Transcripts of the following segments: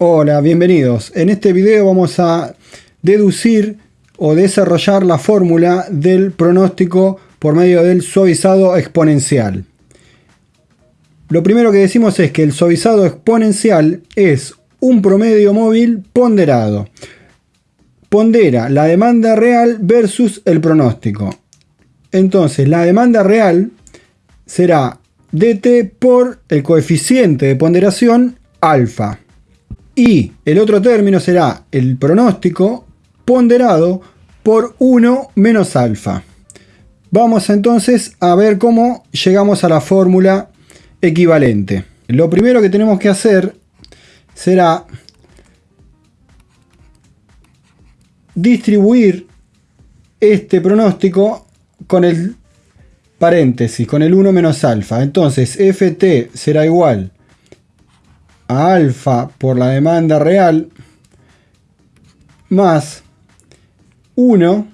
Hola, bienvenidos. En este video vamos a deducir o desarrollar la fórmula del pronóstico por medio del suavizado exponencial. Lo primero que decimos es que el suavizado exponencial es un promedio móvil ponderado. Pondera la demanda real versus el pronóstico. Entonces la demanda real será dt por el coeficiente de ponderación alfa. Y el otro término será el pronóstico ponderado por 1 menos alfa. Vamos entonces a ver cómo llegamos a la fórmula equivalente. Lo primero que tenemos que hacer será distribuir este pronóstico con el paréntesis, con el 1 menos alfa. Entonces, ft será igual a alfa por la demanda real más 1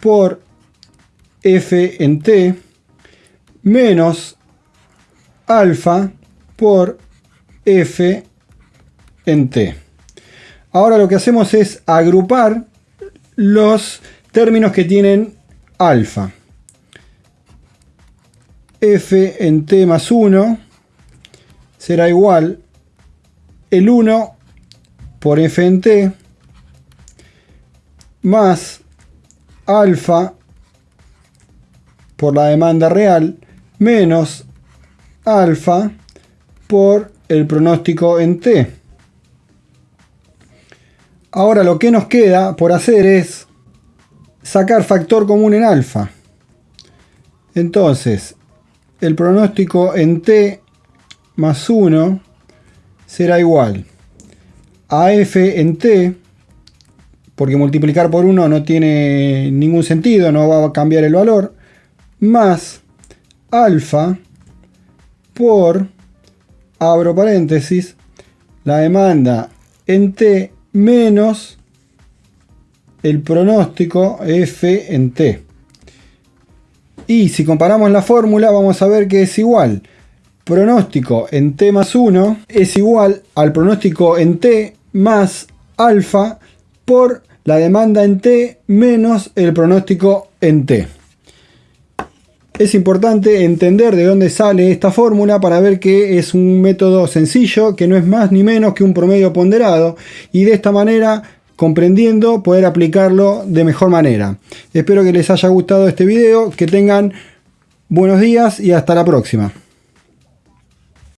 por f en t menos alfa por f en t. Ahora lo que hacemos es agrupar los términos que tienen alfa. f en t más 1 será igual el 1 por f en t más alfa por la demanda real menos alfa por el pronóstico en t. Ahora lo que nos queda por hacer es sacar factor común en alfa. Entonces, el pronóstico en t más 1 será igual a f en t, porque multiplicar por 1 no tiene ningún sentido, no va a cambiar el valor, más alfa por, abro paréntesis, la demanda en t menos el pronóstico f en t. Y si comparamos la fórmula vamos a ver que es igual pronóstico en t más 1 es igual al pronóstico en t más alfa por la demanda en t menos el pronóstico en t. Es importante entender de dónde sale esta fórmula para ver que es un método sencillo, que no es más ni menos que un promedio ponderado y de esta manera comprendiendo poder aplicarlo de mejor manera. Espero que les haya gustado este video, que tengan buenos días y hasta la próxima.